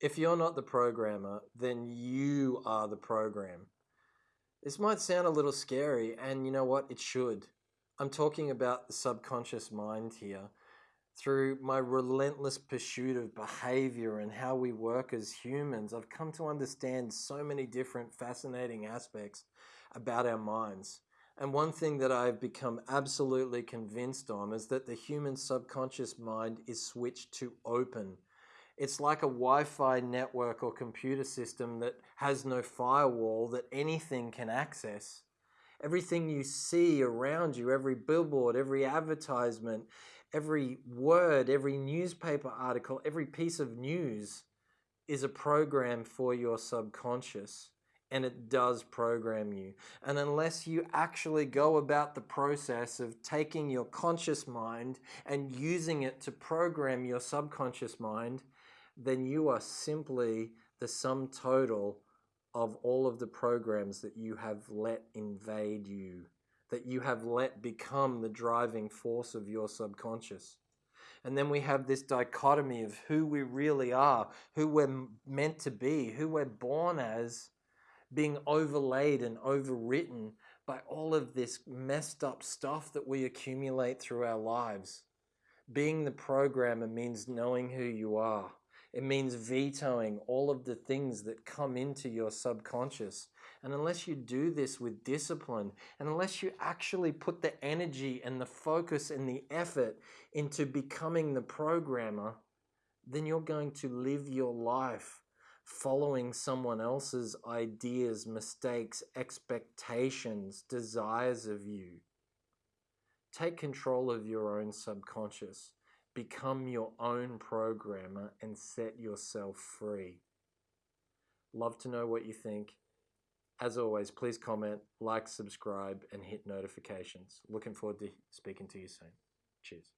If you're not the programmer, then you are the program. This might sound a little scary, and you know what? It should. I'm talking about the subconscious mind here. Through my relentless pursuit of behavior and how we work as humans, I've come to understand so many different fascinating aspects about our minds. And one thing that I've become absolutely convinced on is that the human subconscious mind is switched to open. It's like a Wi Fi network or computer system that has no firewall that anything can access. Everything you see around you, every billboard, every advertisement, every word, every newspaper article, every piece of news is a program for your subconscious and it does program you. And unless you actually go about the process of taking your conscious mind and using it to program your subconscious mind, then you are simply the sum total of all of the programs that you have let invade you, that you have let become the driving force of your subconscious. And then we have this dichotomy of who we really are, who we're meant to be, who we're born as, being overlaid and overwritten by all of this messed up stuff that we accumulate through our lives. Being the programmer means knowing who you are it means vetoing all of the things that come into your subconscious. And unless you do this with discipline, and unless you actually put the energy and the focus and the effort into becoming the programmer, then you're going to live your life following someone else's ideas, mistakes, expectations, desires of you. Take control of your own subconscious. Become your own programmer and set yourself free. Love to know what you think. As always, please comment, like, subscribe, and hit notifications. Looking forward to speaking to you soon. Cheers.